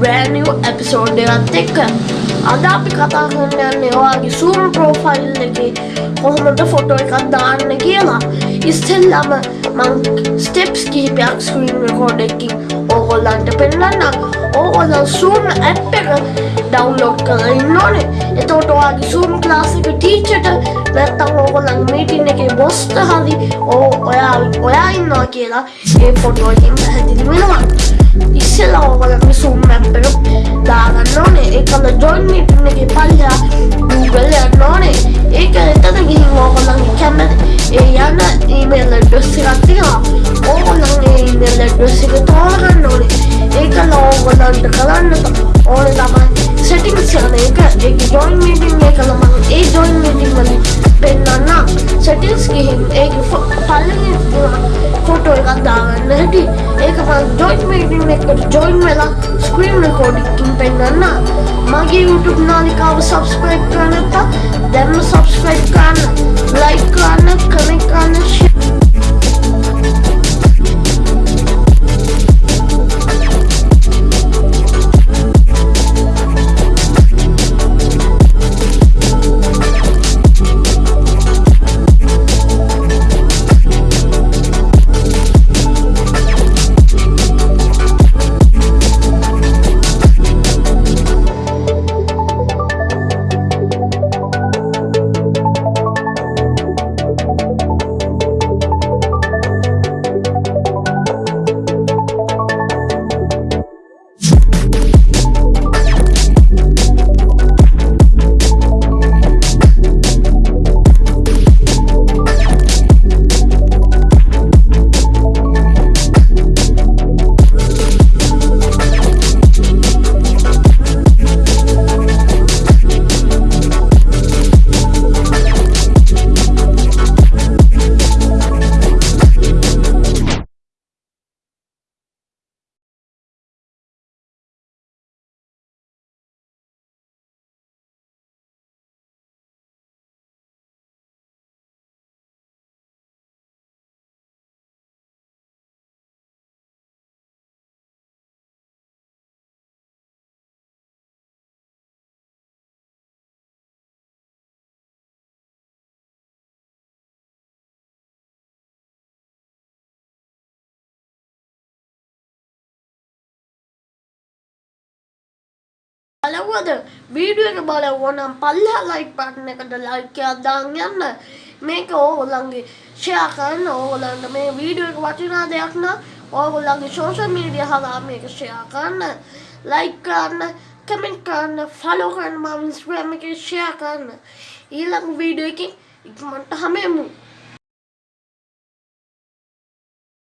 brand new episode එකත් එක්ක. අද අපි කතා කරන්න යන්නේ ඔයාගේ Zoom profile එකේ කොහොමද ෆොටෝ එකක් දාන්න කියලා. ඉස්සෙල්ලාම මං ස්ටෙප්ස් කිහිපයක් ස්ක්‍රීන් රෙකෝඩ් එකකින් ඕගොල්ලන්ට පෙන්වන්නම් ඕගොල්ලෝ Zoom app එක ඩවුන්ලෝඩ් කරලා ඉන්න ඕනේ. එතකොට ඔයාගේ Zoom class එක ටීචර්ට නැත්තම් ඕගොල්ලන් මීටින් එකේ බොස්ට හරි ඔයා ඔයා ඉන්නවා කියලා ඒ ෆොටෝ එකෙන් පැහැදිලි වෙනවා. ඉස්සෙල්ලා ඕගොල්ලන්ගේ Zoom app එක දාගන්න ඕනේ ඒකල join meeting එකේ පල්ලෙහා Google යන්න ඕනේ ඒක එතන ගිහින් ඕගොල්ලන්ගේ කැමති ඒ යන email address එකක් තියෙනවා ඕගොල්ලන් ඒ email address එක තෝරගන්න ඕනේ ඒකල ඕගොල්ලන්ට කරන්න ඕනේ තමයි settings යන එක ඒක join meeting එකල මම ඒ join meeting වලින් පෙන්වන්නම් settings ගිහින් ඒක පල්ලෙහා ෆොටෝ එකක් දාගන්න හැටි ඒක මම join meeting එකට join වෙලා screen recording එකකින් පෙන්වන්න මගේ YouTube නාලිකාව subscribe කරන්න නැත්නම් දැන්ම subscribe කරන්න. බලවද වීඩියෝ එක බලවුවා නම් පල්ලෙහා ලයික් බටන් එකට ලයික් එකක් දාන්න යන්න. මේක ඕගොල්ලන්ගේ ෂෙයා කරන්න. ඕගොල්ලන්ට මේ වීඩියෝ එක වටිනා දෙයක් නම් ඕගොල්ලන්ගේ සෝෂල් මීඩියා හරහා මේක ෂෙයා කරන්න. ලයික් කරන්න කමෙන්ට් කරන්න ෆලෝ කරන්න. මම ඉන්ස්ටාග්‍රෑම් එකේ ෂෙයා කරන්න. ඊළඟ වීඩියෝ එකකින් ඉක්මනට හමෙමු.